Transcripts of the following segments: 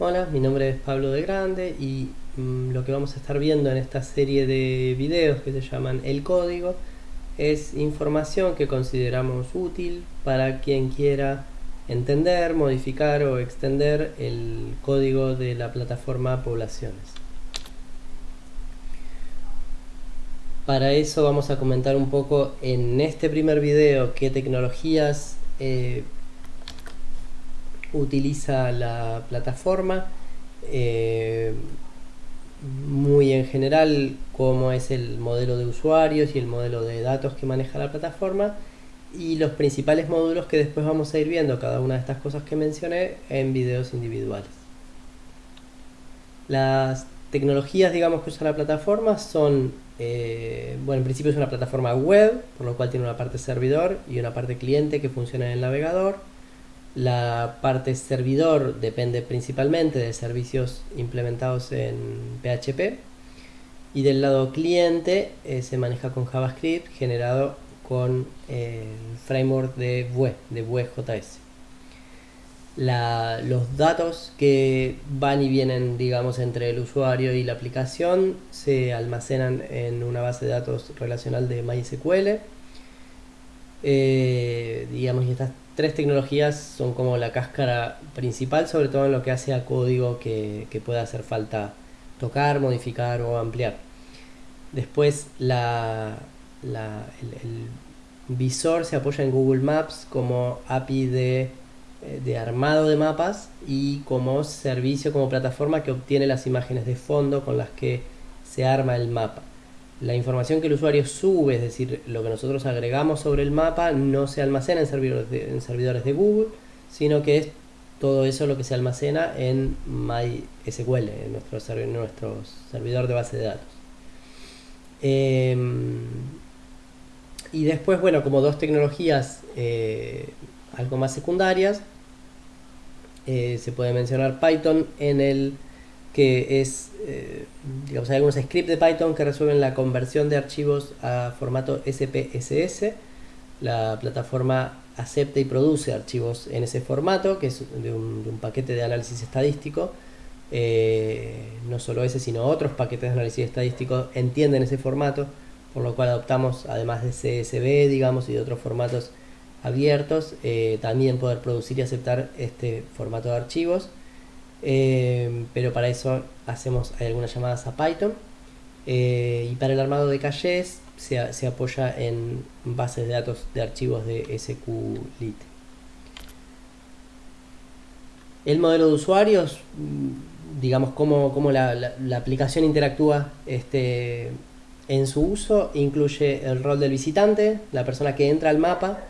Hola, mi nombre es Pablo de Grande y mm, lo que vamos a estar viendo en esta serie de videos que se llaman El Código es información que consideramos útil para quien quiera entender, modificar o extender el código de la plataforma Poblaciones. Para eso vamos a comentar un poco en este primer video qué tecnologías eh, utiliza la plataforma, eh, muy en general cómo es el modelo de usuarios y el modelo de datos que maneja la plataforma y los principales módulos que después vamos a ir viendo cada una de estas cosas que mencioné en videos individuales. Las tecnologías digamos que usa la plataforma son, eh, bueno en principio es una plataforma web, por lo cual tiene una parte servidor y una parte cliente que funciona en el navegador la parte servidor depende principalmente de servicios implementados en PHP y del lado cliente eh, se maneja con JavaScript generado con el framework de Vue, de Vue.js. los datos que van y vienen digamos entre el usuario y la aplicación se almacenan en una base de datos relacional de MySQL eh, digamos y estas tres tecnologías son como la cáscara principal, sobre todo en lo que hace a código que, pueda hacer falta tocar, modificar o ampliar. Después la, el, visor se apoya en Google Maps como API de, eh, de, armado de mapas y como servicio, como plataforma que obtiene las imágenes de fondo con las que se arma el mapa la información que el usuario sube, es decir, lo que nosotros agregamos sobre el mapa, no se almacena en servidores de, en servidores de Google, sino que es todo eso lo que se almacena en MySQL, en nuestro, servidor de base de datos. Em, y después, bueno, como dos tecnologías eh, algo más secundarias, eh, se puede mencionar Python en el que es, eh, digamos, hay algunos scripts de Python que resuelven la conversión de archivos a formato SPSS. La plataforma acepta y produce archivos en ese formato, que es de un, paquete de análisis estadístico. Eh, no solo ese, sino otros paquetes de análisis estadístico entienden ese formato, por lo cual adoptamos, además de CSV, digamos, y de otros formatos abiertos, eh, también poder producir y aceptar este formato de archivos. Eh, pero para eso hacemos algunas llamadas a Python eh, y para el armado de caches se, apoya en bases de datos de archivos de SQLite. El modelo de usuarios, mm, digamos cómo, la, aplicación interactúa este, en su uso, incluye el rol del visitante, la persona que entra al mapa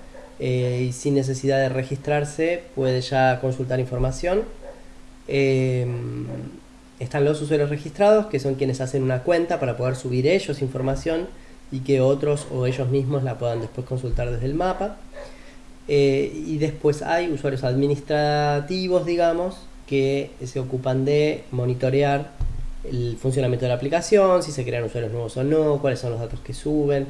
eh, y sin necesidad de registrarse puede ya consultar información Em, están los usuarios registrados, que son quienes hacen una cuenta para poder subir ellos información y que otros o ellos mismos la puedan después consultar desde el mapa. Eh, y después hay usuarios administrativos, digamos, que se ocupan de monitorear el funcionamiento de la aplicación, si se crean usuarios nuevos o no, cuáles son los datos que suben,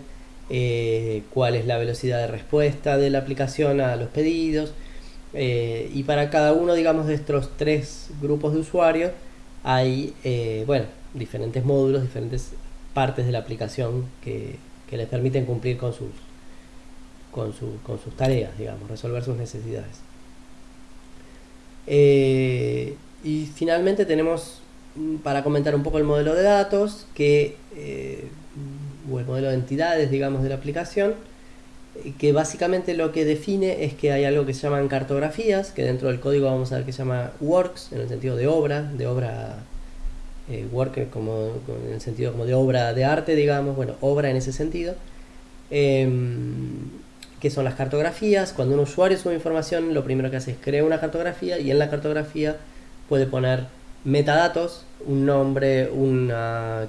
eh, cuál es la velocidad de respuesta de la aplicación a los pedidos, eh, y para cada uno, digamos, de estos tres grupos de usuarios hay, eh, bueno, diferentes módulos, diferentes partes de la aplicación que, les permiten cumplir con sus, con, sus tareas, digamos, resolver sus necesidades. Eh, y finalmente tenemos, mm, para comentar un poco el modelo de datos, que, o el modelo de entidades, digamos, de la aplicación, que básicamente lo que define es que hay algo que se llaman cartografías, que dentro del código vamos a ver que se llama works, en el sentido de obra, de obra, eh, work como, en el sentido como de obra de arte, digamos, bueno, obra en ese sentido, em, que son las cartografías. Cuando un usuario sube información, lo primero que hace es crear una cartografía y en la cartografía puede poner metadatos, un nombre, un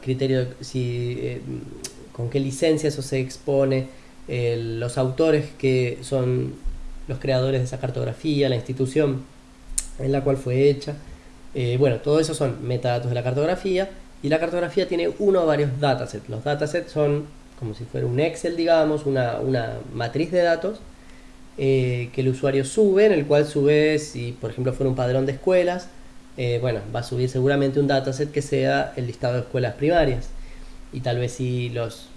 criterio, si, eh, con qué licencia eso se expone, los autores que son los creadores de esa cartografía, la institución en la cual fue hecha. Eh, bueno, todo eso son metadatos de la cartografía y la cartografía tiene uno o varios datasets. Los datasets son como si fuera un Excel, digamos, una, matriz de datos eh, que el usuario sube, en el cual sube, si por ejemplo fuera un padrón de escuelas, eh, bueno, va a subir seguramente un dataset que sea el listado de escuelas primarias. Y tal vez si los,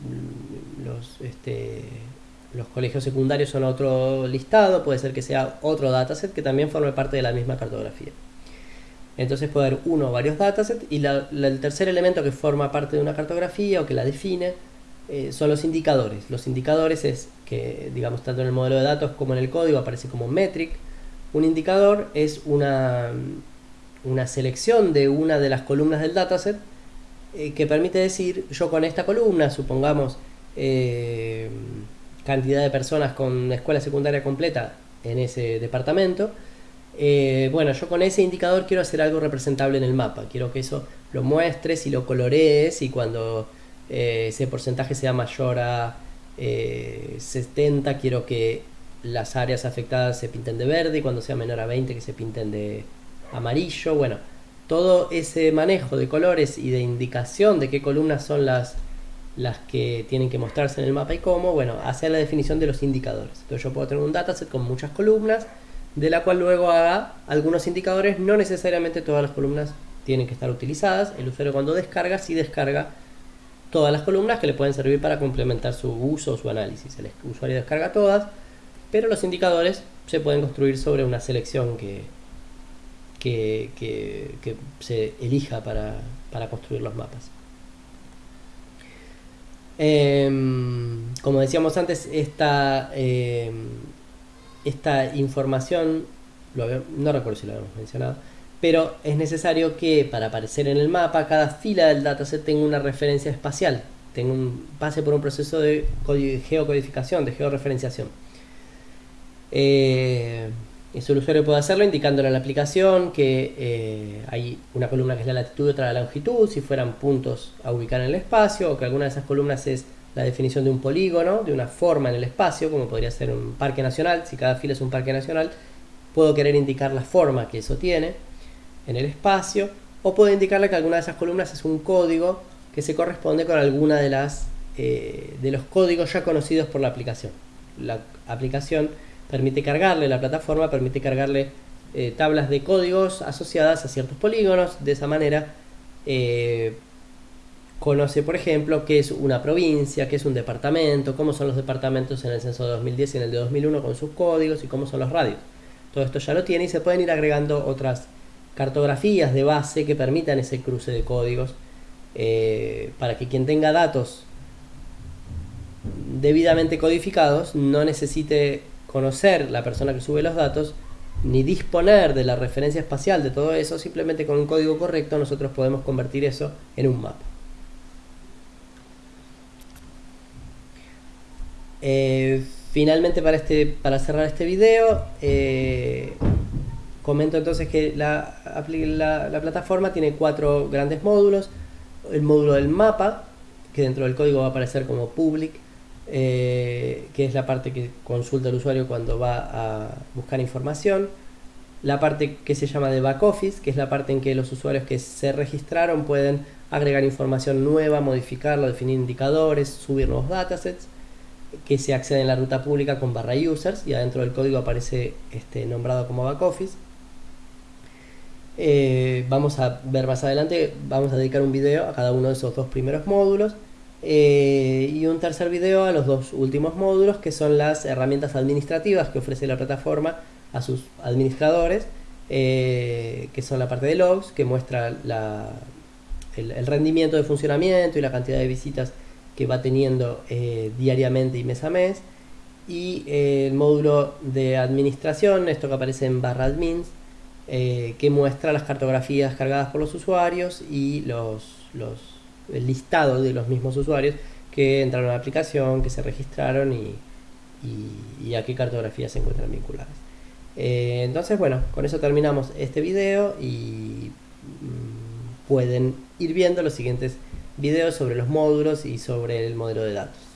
los, este, los colegios secundarios son otro listado, puede ser que sea otro dataset que también forme parte de la misma cartografía. Entonces puede haber uno o varios datasets y el tercer elemento que forma parte de una cartografía o que la define eh, son los indicadores. Los indicadores es que, digamos, tanto en el modelo de datos como en el código aparece como metric. Un indicador es una, una selección de una de las columnas del dataset eh, que permite decir, yo con esta columna, supongamos eh, cantidad de personas con escuela secundaria completa en ese departamento, bueno, yo con ese indicador quiero hacer algo representable en el mapa, quiero que eso lo muestres y lo colorees y cuando eh, ese porcentaje sea mayor a 70, eh, quiero que las áreas afectadas se pinten de verde y cuando sea menor a 20 que se pinten de amarillo. Bueno, todo ese manejo de colores y de indicación de qué columnas son las, las que tienen que mostrarse en el mapa y cómo, bueno, hacer la definición de los indicadores. Entonces yo puedo tener un dataset con muchas columnas, de la cual luego haga algunos indicadores, no necesariamente todas las columnas tienen que estar utilizadas, el usuario cuando descarga, sí descarga todas las columnas que le pueden servir para complementar su uso o su análisis. El usuario descarga todas, pero los indicadores se pueden construir sobre una selección que, que, se elija para, construir los mapas. Em, como decíamos antes, esta, em, esta información, no recuerdo si lo habíamos mencionado, pero es necesario que para aparecer en el mapa cada fila del dataset tenga una referencia espacial, tenga pase por un proceso de geocodificación, de georreferenciación. Eh, eso el usuario puede hacerlo indicándole a la aplicación que eh, hay una columna que es la latitud y otra la longitud, si fueran puntos a ubicar en el espacio, o que alguna de esas columnas es la definición de un polígono, de una forma en el espacio, como podría ser un parque nacional, si cada fila es un parque nacional, puedo querer indicar la forma que eso tiene en el espacio o puede indicarle que alguna de esas columnas es un código que se corresponde con alguna de las eh, de los códigos ya conocidos por la aplicación. La aplicación permite cargarle, la plataforma permite cargarle eh, tablas de códigos asociadas a ciertos polígonos, de esa manera eh, conoce por ejemplo qué es una provincia, qué es un departamento, cómo son los departamentos en el censo de 2010 y en el de 2001 con sus códigos y cómo son los radios. Todo esto ya lo tiene y se pueden ir agregando otras cartografías de base que permitan ese cruce de códigos eh, para que quien tenga datos debidamente codificados no necesite conocer la persona que sube los datos ni disponer de la referencia espacial de todo eso, simplemente con un código correcto nosotros podemos convertir eso en un mapa. Eh, finalmente para, este, para cerrar este video, eh, Comento entonces que la, la, plataforma tiene cuatro grandes módulos. El módulo del mapa, que dentro del código va a aparecer como public, eh, que es la parte que consulta el usuario cuando va a buscar información. La parte que se llama de back office, que es la parte en que los usuarios que se registraron pueden agregar información nueva, modificarla, definir indicadores, subir nuevos datasets que se accede en la ruta pública con barra users y adentro del código aparece este, nombrado como back office. Eh, vamos a ver más adelante, vamos a dedicar un video a cada uno de esos dos primeros módulos eh, y un tercer video a los dos últimos módulos que son las herramientas administrativas que ofrece la plataforma a sus administradores eh, que son la parte de logs que muestra el, rendimiento de funcionamiento y la cantidad de visitas que va teniendo diariamente y mes a mes. Y el módulo de administración, esto que aparece en barra admins eh, que muestra las cartografías cargadas por los usuarios y los, el listado de los mismos usuarios que entraron a la aplicación, que se registraron y, a qué cartografías se encuentran vinculadas. Eh, entonces, bueno, con eso terminamos este video y mm, pueden ir viendo los siguientes videos sobre los módulos y sobre el modelo de datos.